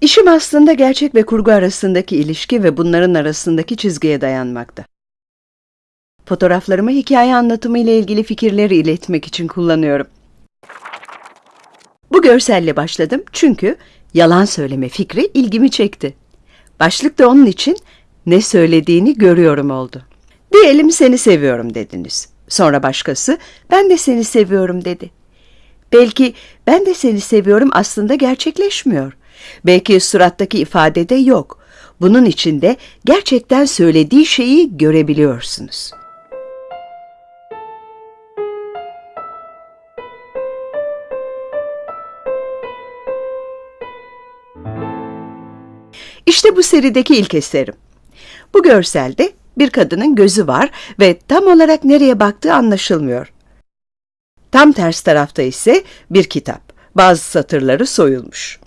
İşim aslında gerçek ve kurgu arasındaki ilişki ve bunların arasındaki çizgiye dayanmakta. Fotoğraflarımı hikaye anlatımı ile ilgili fikirleri iletmek için kullanıyorum. Bu görselle başladım çünkü yalan söyleme fikri ilgimi çekti. Başlık da onun için ne söylediğini görüyorum oldu. Diyelim seni seviyorum dediniz. Sonra başkası ben de seni seviyorum dedi. Belki ben de seni seviyorum aslında gerçekleşmiyor. Belki surattaki ifadede yok. Bunun içinde gerçekten söylediği şeyi görebiliyorsunuz. İşte bu serideki ilk eserim. Bu görselde bir kadının gözü var ve tam olarak nereye baktığı anlaşılmıyor. Tam ters tarafta ise bir kitap. Bazı satırları soyulmuş.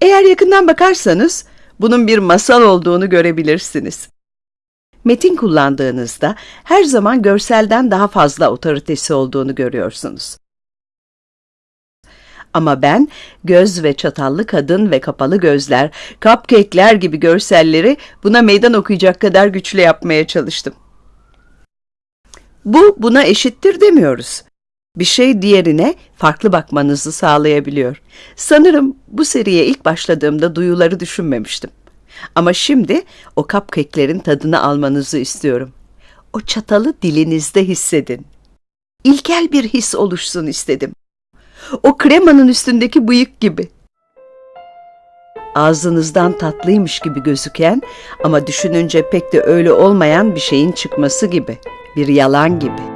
Eğer yakından bakarsanız bunun bir masal olduğunu görebilirsiniz. Metin kullandığınızda her zaman görselden daha fazla otoritesi olduğunu görüyorsunuz. Ama ben göz ve çatallı kadın ve kapalı gözler, cupcake'ler gibi görselleri buna meydan okuyacak kadar güçlü yapmaya çalıştım. Bu buna eşittir demiyoruz. Bir şey diğerine farklı bakmanızı sağlayabiliyor. Sanırım bu seriye ilk başladığımda duyuları düşünmemiştim. Ama şimdi o cupcake'lerin tadını almanızı istiyorum. O çatalı dilinizde hissedin. İlkel bir his oluşsun istedim. O kremanın üstündeki bıyık gibi. Ağzınızdan tatlıymış gibi gözüken ama düşününce pek de öyle olmayan bir şeyin çıkması gibi. Bir yalan gibi.